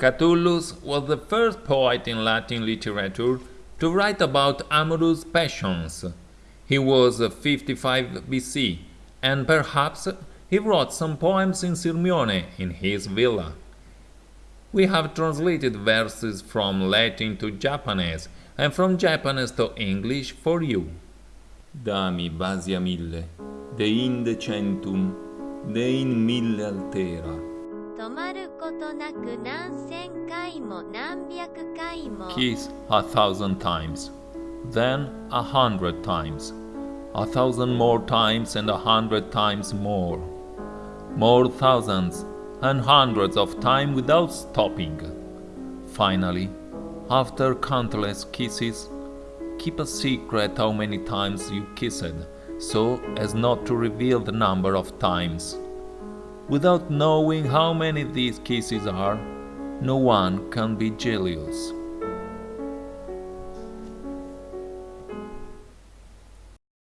Catullus was the first poet in Latin literature to write about amorous passions. He was 55 BC, and perhaps he wrote some poems in Sirmione in his villa. We have translated verses from Latin to Japanese and from Japanese to English for you. Dami basia mille, de inde centum, de in mille altera. 止まることなく何千回も何百回も Kiss a thousand times, then a hundred times, a thousand more times and a hundred times more, more thousands and hundreds of times without stopping. Finally, after countless kisses, keep a secret how many times you kissed, so as not to reveal the number of times. Without knowing how many these kisses are, no one can be jealous.